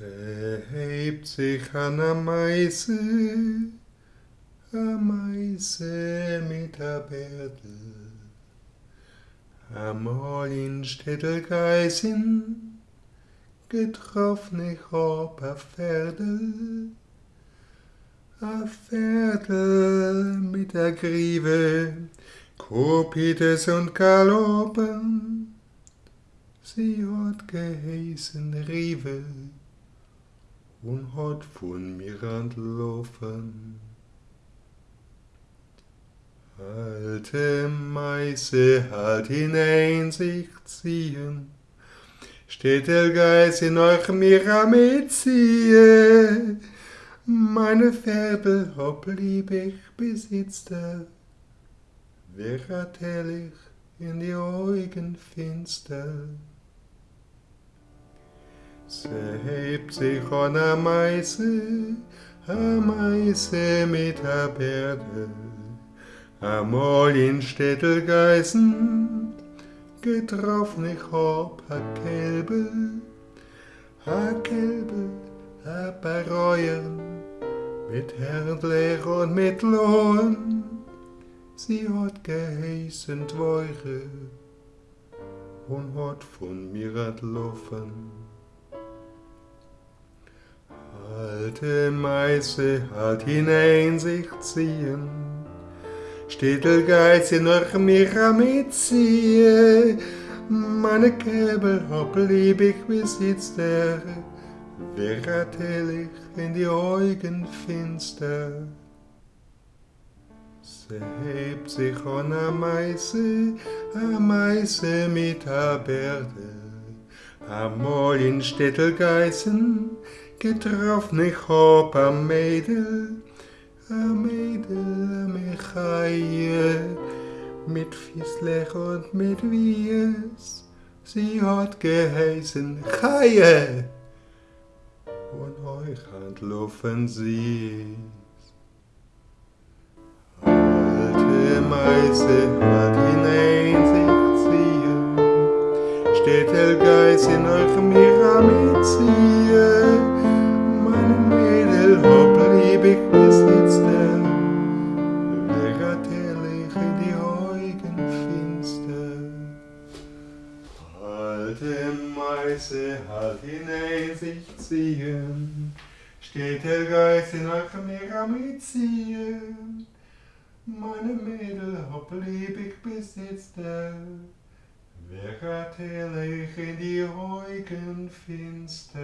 Hebt sich an der Meise, a Meise mit a Bärdel. Amol in Städtelgeisin, getroffen ich ob a Pferdel, a Pferdel mit a Grieve, Kopites und Galoppen, sie hat geheißen Rive und hat von mir entlaufen. Alte Meise halt hinein sich ziehen, steht der Geist in euch mir am Erziehe. Meine Pferde hopp lieb ich besitzte, wer hat in die Augen finster. Hebt sich an a Meise, a Meise mit a Bärde, Amol in Städtelgeißen, getroffen ich hab a Kälbe, a Kälbe, a Bereuen, mit Herdler und mit Lohn, sie hat geheißen Twoire und hat von mir entlaufen. Alte Meise hat hinein sich ziehen, Städtelgeiz in euch mir am Erziehe, meine Käbel hab lieb ich besitzt der, wer hat hellig in die Augen finster. Se hebt sich an a Meise, a Meise mit a Bärde, Amol in Städtelgeißen, getroffen ich hab a Mädel, a Mädel, a Mechaie, mit Fisslech und mit Wies, sie hat geheißen Chaie, und euch entlaufen sie. Alte Meise hat Meise hat hinein sich ziehen, steht der Geist in euch mir am Ziehen, meine Mädel lieb ich besitzte, wer hat in die Augen finster.